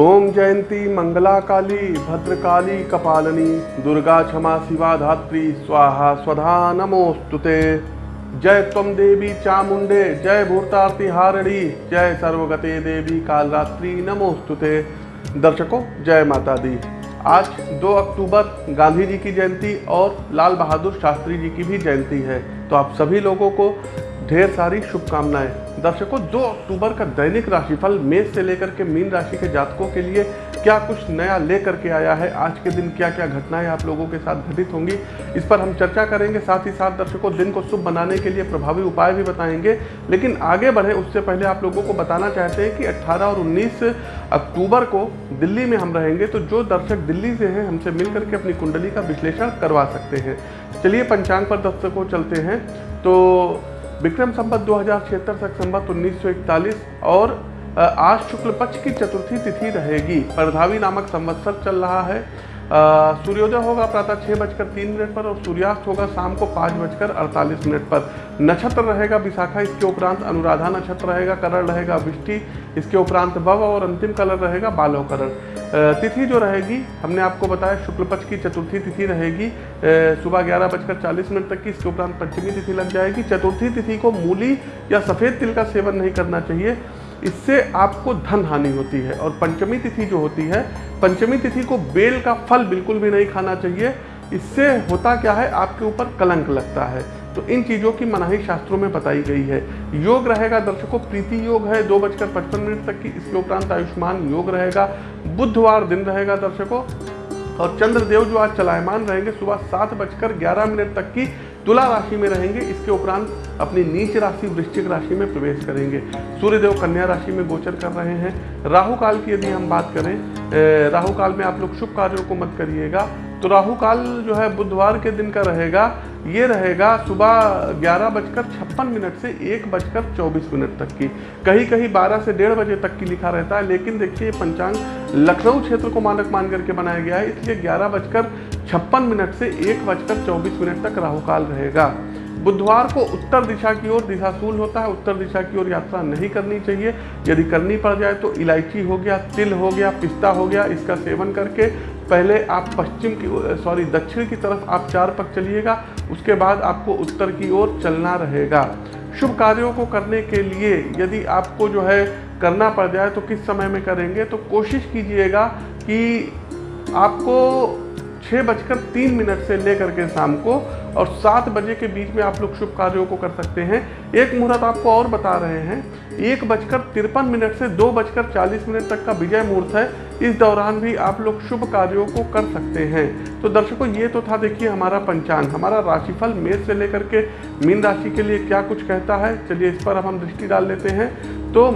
ओम जयंती मंगला काली भद्रकाली, कपालनी, दुर्गा क्षमा, शिवा धात्री, स्वाहा, स्वधा नमोस्तुते जय त्वम देवी चामुंडे, जय भूतार्ति हारणी जय सर्वगते देवी कालरात्रि नमोस्तुते दर्शकों, जय माता दी आज 2 अक्टूबर, गांधी जी की जयंती और लाल बहादुर शास्त्री जी की भी जयंती है। तो आप सभी लोगों को ढेर सारी शुभकामनाएँ। दर्शकों 2 अक्टूबर का दैनिक राशिफल मेष से लेकर के मीन राशि के जातकों के लिए क्या कुछ नया लेकर के आया है? आज के दिन क्या क्या घटनाएँ आप लोगों के साथ घटित होंगी? इस पर हम चर्चा करेंगे, साथ ही साथ दर्शकों, दिन को शुभ बनाने के लिए प्रभावी उपाय भी बताएँगे। लेकिन आगे बढ़े, उससे पहले आप लोगों को बताना चाहते हैं कि 18 और 19 अक्टूबर को दिल्ली में हम रहेंगे तो जो दर्शक दिल्ली से हैं, हमसे मिल करके अपनी कुंडली का विश्लेषण करवा सकते हैं। चलिए, पंचांग पर दर्शकों, चलते हैं। तो विक्रम संबत दो हज़ार छिहत्तर तक संबत उन्नीस सौ इकतालीस और आज शुक्ल पक्ष की चतुर्थी तिथि रहेगी। परधावी नामक संवत्सर चल रहा है। सूर्योदय होगा प्रातः छः बजकर तीन मिनट पर और सूर्यास्त होगा शाम को पाँच बजकर अड़तालीस मिनट पर। नक्षत्र रहेगा विशाखा, इसके उपरांत अनुराधा नक्षत्र रहेगा, करण रहेगा, विष्टि, इसके उपरांत भव और अंतिम कलर रहेगा, बालव करण। तिथि जो रहेगी, हमने आपको बताया शुक्ल पक्ष की चतुर्थी तिथि रहेगी सुबह ग्यारह बजकर चालीस मिनट तक की, इसके उपरांत पंचमी तिथि लग जाएगी। चतुर्थी तिथि को मूली या सफ़ेद तिल का सेवन नहीं करना चाहिए। इससे आपको धन हानि होती है और पंचमी तिथि जो होती है, पंचमी तिथि को बेल का फल बिल्कुल भी नहीं खाना चाहिए। इससे होता क्या है, आपके ऊपर कलंक लगता है। तो इन चीज़ों की मनाही शास्त्रों में बताई गई है। योग रहेगा, दर्शकों, प्रीति योग है, दो बजकर पचपन मिनट तक की इसके उपरांत आयुष्मान योग रहेगा। बुधवार दिन रहेगा, दर्शकों, और चंद्रदेव जो आज चलायमान रहेंगे, सुबह सात बजकर ग्यारह मिनट तक की तुला राशि में रहेंगे, इसके उपरांत अपनी नीच राशि, वृश्चिक राशि में प्रवेश करेंगे। सूर्यदेव कन्या राशि में गोचर कर रहे हैं। राहु काल की यदि हम बात करें राहु काल में आप लोग शुभ कार्यों को मत करिएगा। तो राहु काल जो है, बुधवार के दिन का रहेगा। ये रहेगा सुबह ग्यारह बजकर छप्पन मिनट से एक बजकर चौबीस मिनट तक की। कहीं कहीं बारह से डेढ़ बजे तक की लिखा रहता है, लेकिन देखिए पंचांग लखनऊ क्षेत्र को मानक मान करके बनाया गया है। इसलिए ग्यारह बजकर छप्पन मिनट से एक बजकर चौबीस मिनट तक राहु काल रहेगा। बुधवार को उत्तर दिशा की ओर दिशाशूल होता है। उत्तर दिशा की ओर यात्रा नहीं करनी चाहिए। यदि करनी पड़ जाए तो इलायची हो गया, तिल हो गया, पिस्ता हो गया, इसका सेवन करके पहले आप पश्चिम की सॉरी, दक्षिण की तरफ़ आप चार पक चलिएगा। उसके बाद आपको उत्तर की ओर चलना रहेगा। शुभ कार्यों को करने के लिए यदि आपको जो है करना पड़ जाए तो किस समय में करेंगे? तो कोशिश कीजिएगा कि आपको छः बजकर तीन मिनट से लेकर के शाम को और सात बजे के बीच में आप लोग शुभ कार्यों को कर सकते हैं। एक मुहूर्त आपको और बता रहे हैं। एक बजकर तिरपन मिनट से दो बजकर चालीस मिनट तक का विजय मुहूर्त है। इस दौरान भी आप लोग शुभ कार्यों को कर सकते हैं। तो दर्शकों, ये तो था देखिए हमारा पंचांग, हमारा राशिफल मेष से लेकर के मीन राशि के लिए क्या कुछ कहता है। चलिए इस पर अब हम दृष्टि डाल लेते हैं। तो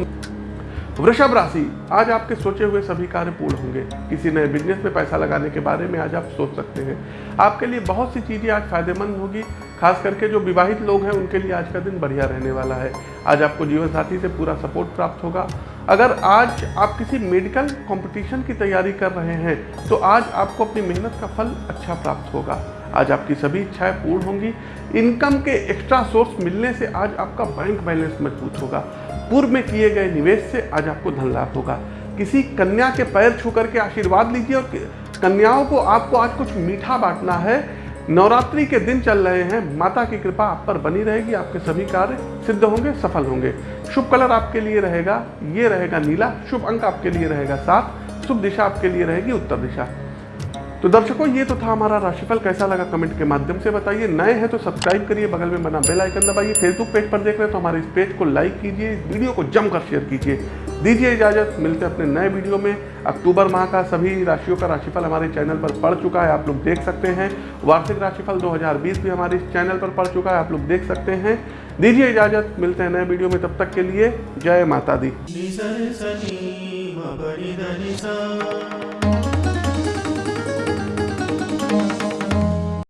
वृषभ राशि, आज आपके सोचे हुए सभी कार्य पूर्ण होंगे। किसी नए बिज़नेस में पैसा लगाने के बारे में आज आप सोच सकते हैं। आपके लिए बहुत सी चीज़ें आज फ़ायदेमंद होगी, खास करके जो विवाहित लोग हैं, उनके लिए आज का दिन बढ़िया रहने वाला है। आज आपको जीवन साथी से पूरा सपोर्ट प्राप्त होगा। अगर आज आप किसी मेडिकल कंपटीशन की तैयारी कर रहे हैं तो आज आपको अपनी मेहनत का फल अच्छा प्राप्त होगा। आज आपकी सभी इच्छाएँ पूर्ण होंगी। इनकम के एक्स्ट्रा सोर्स मिलने से आज आपका बैंक बैलेंस मज़बूत होगा। पूर्व में किए गए निवेश से आज आपको धन लाभ होगा। किसी कन्या के पैर छू करके आशीर्वाद लीजिए और कन्याओं को आपको आज कुछ मीठा बांटना है। नवरात्रि के दिन चल रहे हैं। माता की कृपा आप पर बनी रहेगी। आपके सभी कार्य सिद्ध होंगे, सफल होंगे। शुभ कलर आपके लिए रहेगा। ये रहेगा नीला। शुभ अंक आपके लिए रहेगा सात। शुभ दिशा आपके लिए रहेगी उत्तर दिशा। तो दर्शकों, ये तो था हमारा राशिफल। कैसा लगा कमेंट के माध्यम से बताइए। नए हैं तो सब्सक्राइब करिए, बगल में बना बेल आइकन दबाइए। फेसबुक पेज पर देख रहे हैं तो हमारे इस पेज को लाइक कीजिए वीडियो को जमकर शेयर कीजिए। दीजिए इजाज़त। मिलते हैं अपने नए वीडियो में। अक्टूबर माह का सभी राशियों का राशिफल हमारे चैनल पर पड़ चुका है, आप लोग देख सकते हैं। वार्षिक राशिफल 2020 भी हमारे इस चैनल पर पड़ चुका है, आप लोग देख सकते हैं। दीजिए इजाज़त। मिलते हैं नए वीडियो में। तब तक के लिए जय माता दी।